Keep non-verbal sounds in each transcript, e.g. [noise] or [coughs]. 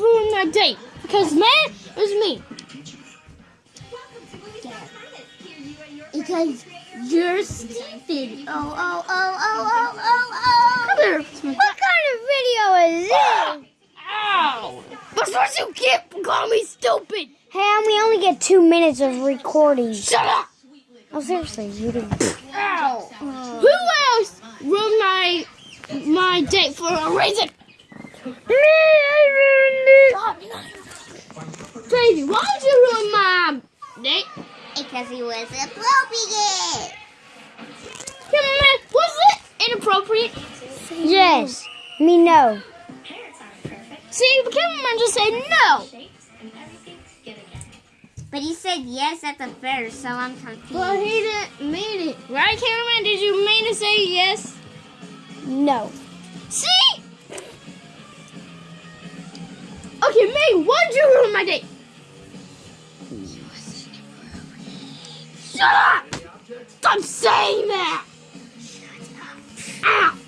ruined my date. Because, man, it was me. Because you're stupid. Oh, oh, oh, oh, oh, oh, oh. Come here. What kind of video is this? Ow! That's what you get for calling me stupid. Hey, we only get two minutes of recording. Shut up! Oh, seriously, you do. Ow! Who else ruined my my date for a reason? Me, I ruined it. Baby, why did you ruin my date? Because he was appropriate. Come on, man. Was it inappropriate? Yes. Me, no. See, the cameraman just said no. But he said yes at the first, so I'm confused. Well, he didn't mean it. Right, cameraman? Did you mean to say yes? No. See? Okay, May, Why'd you ruin my date? Shut up! Stop saying that! Ow!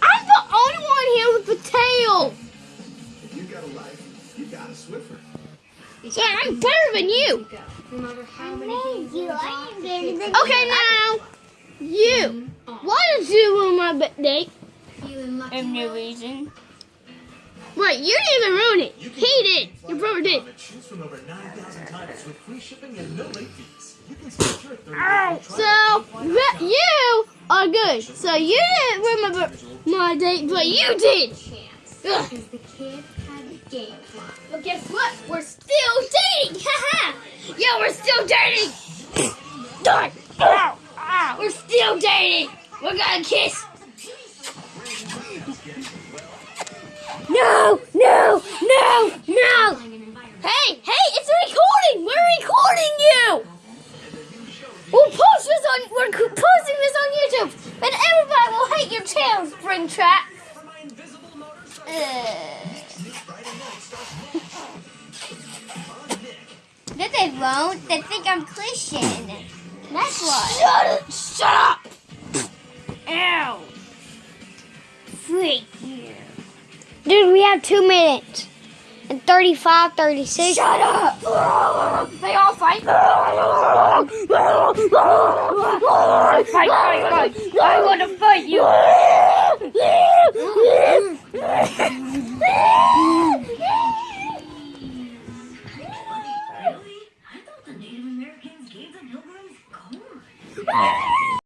I'm the only one here with the tail! If you got a life, you got a Swiffer. So I'm better than you! No matter how many games you Okay, now, you! Mm-hmm. Why did you ruin my date? feeling lucky. I have no reason. Wait, you didn't even ruin it. He did. Your brother did. Choose from over 9,000 titles with free shipping and no late fees. You can start your 30 Ow. So you are good. So you didn't remember my date, but you did. Ugh. Because the kid had a game. But guess what? We're still dating. [laughs] Haha. yeah, we're still dating. [coughs] Die. Ow. Ow. We're still dating. We're gonna kiss. Won't. They think I'm Christian. That's why. Shut it! Shut up! Ow! Freak you! Dude, we have two minutes. And 35, 36. Shut up! They all fight. fight, fight, fight! I want to fight you. Really?